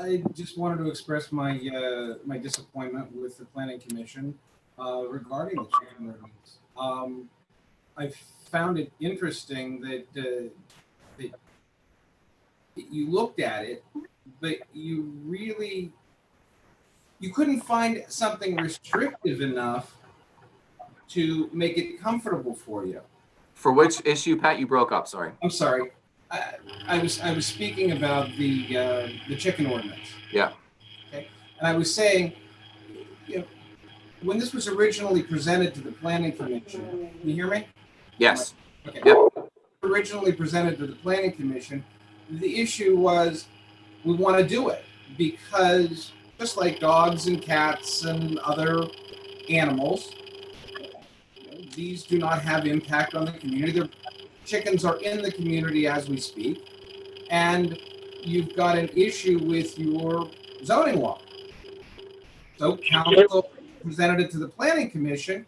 I just wanted to express my, uh, my disappointment with the planning commission, uh, regarding the chicken ordinance. Um, I found it interesting that, uh, that you looked at it, but you really, you couldn't find something restrictive enough to make it comfortable for you. For which issue, Pat, you broke up, sorry. I'm sorry. I, I was I was speaking about the uh, the chicken ordinance. Yeah. Okay. And I was saying, you know, when this was originally presented to the planning commission, can you hear me? Yes, Okay. Yep. Originally presented to the planning commission, the issue was we want to do it because just like dogs and cats and other animals, these do not have impact on the community. Their chickens are in the community as we speak, and you've got an issue with your zoning law. So council presented it to the planning commission.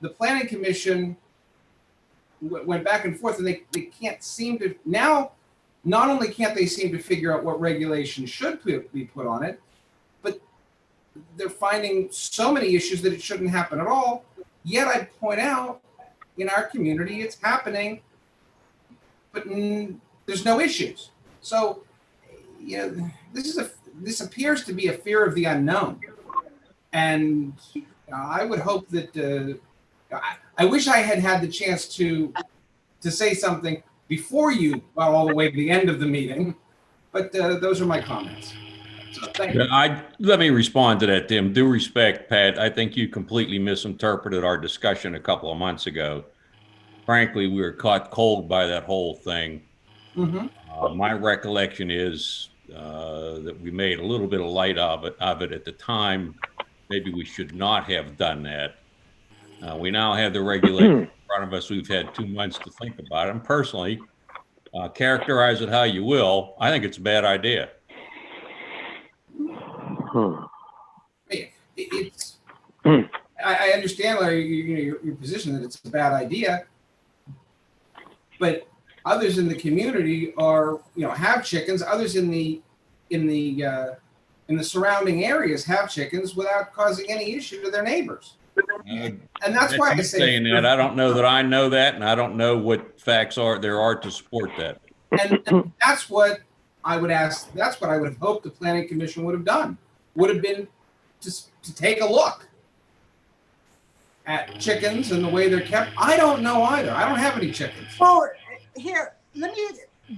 The planning commission went back and forth and they, they can't seem to now not only can't they seem to figure out what regulation should be put on it but they're finding so many issues that it shouldn't happen at all yet i point out in our community it's happening but there's no issues so you know this is a this appears to be a fear of the unknown and uh, i would hope that uh, I, I wish I had had the chance to to say something before you got all the way to the end of the meeting, but uh, those are my comments. Yeah. I, let me respond to that, Tim. Due respect, Pat, I think you completely misinterpreted our discussion a couple of months ago. Frankly, we were caught cold by that whole thing. Mhm. Uh, my recollection is uh, that we made a little bit of light of it, of it at the time. Maybe we should not have done that. Uh, we now have the regulation in front of us. We've had two months to think about it. And personally, uh, characterize it how you will, I think it's a bad idea. It- It's I, I understand Larry, you, you know, your, your position that it's a bad idea, but others in the community are you know have chickens. Others in the in the uh, in the surrounding areas have chickens without causing any issue to their neighbors. Uh, And that's why I That's say saying that. I don't know that I know that, and I don't know what facts are there are to support that. And, and that's what I would ask, that's what I would have hoped the planning commission would have done, would have been just to take a look at chickens and the way they're kept. I don't know either. I don't have any chickens. Well, here, let me,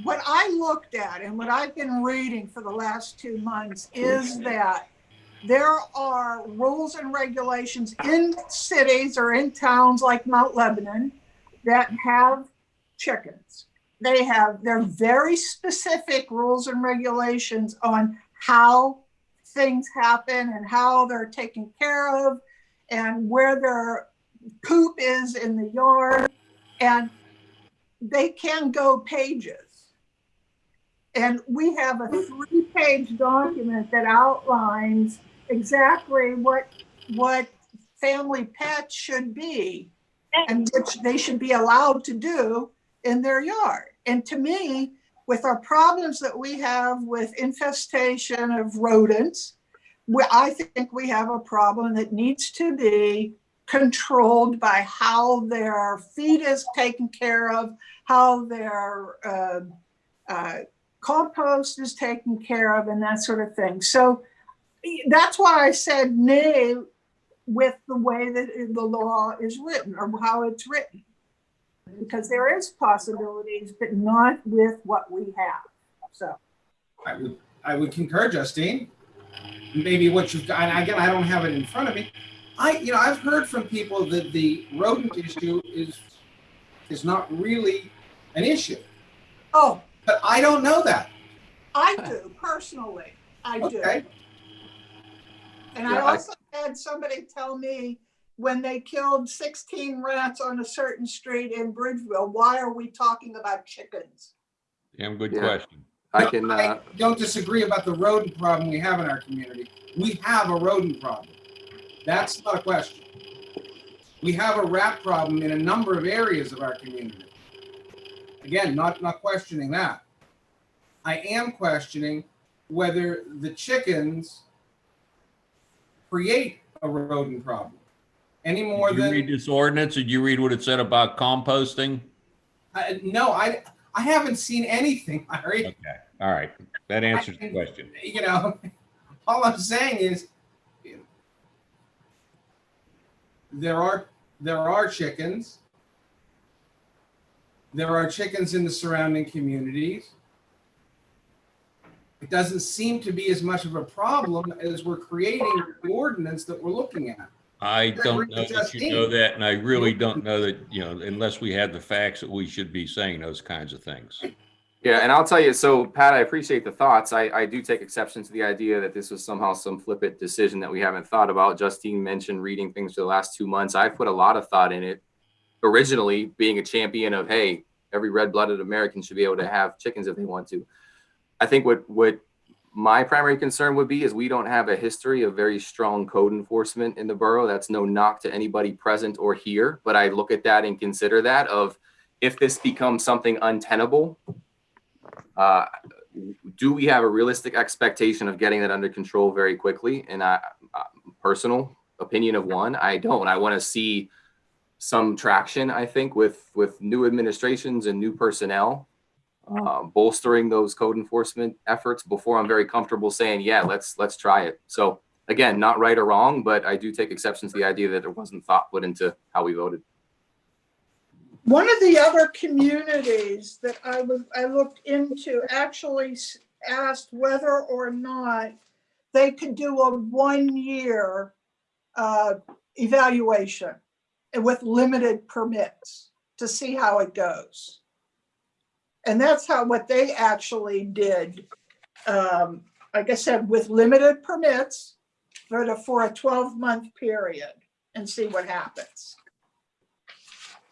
what I looked at and what I've been reading for the last two months is that there are rules and regulations in cities or in towns like Mount Lebanon that have chickens. They have, they're very specific rules and regulations on how things happen and how they're taken care of and where their poop is in the yard. And they can go pages. And we have a three-page document that outlines exactly what, what family pets should be and which they should be allowed to do in their yard. And to me, with our problems that we have with infestation of rodents, we, I think we have a problem that needs to be controlled by how their feed is taken care of, how their uh, uh, compost is taken care of, and that sort of thing. So that's why I said nay with the way that the law is written or how it's written. Because there is possibilities, but not with what we have. So, I would, I would concur, Justine. Maybe what you've got, and again, I don't have it in front of me. I, you know, I've heard from people that the rodent issue is, is not really an issue, oh, but I don't know that. I do personally, I do. Okay. And I Yeah, I- also had somebody tell me when they killed 16 rats on a certain street in Bridgeville, why are we talking about chickens? Damn good Yeah. question. I No, can, I uh, don't disagree about the rodent problem we have in our community. We have a rodent problem. That's not a question. We have a rat problem in a number of areas of our community. Again, not, not questioning that. I am questioning whether the chickens create a rodent problem any more Did you than read this ordinance? Did you read what it said about composting? I, no, I I haven't seen anything, Larry. Okay, all right. That answers the question. You know, all I'm saying is there are there are chickens. There are chickens in the surrounding communities. It doesn't seem to be as much of a problem as we're creating the ordinance that we're looking at. I don't know that you know that, and I really don't know that, you know, unless we had the facts that we should be saying those kinds of things. Yeah, and I'll tell you, so Pat, I appreciate the thoughts. I, I do take exception to the idea that this was somehow some flippant decision that we haven't thought about. Justine mentioned reading things for the last two months. I've put a lot of thought in it. Originally, being a champion of, hey, every red-blooded American should be able to have chickens if they want to. I think what what my primary concern would be is we don't have a history of very strong code enforcement in the borough. That's no knock to anybody present or here, but I look at that and consider that of if this becomes something untenable, uh, do we have a realistic expectation of getting that under control very quickly? And I, uh, personal opinion of one, I don't. I want to see some traction. I think with with new administrations and new personnel uh, bolstering those code enforcement efforts before I'm very comfortable saying, yeah, let's let's try it. So again, not right or wrong, but I do take exception to the idea that there wasn't thought put into how we voted. One of the other communities that I was, I looked into actually asked whether or not they could do a one-year uh, evaluation with limited permits to see how it goes. And that's how, what they actually did. Um, Like I said, with limited permits for the, for a 12-month period and see what happens.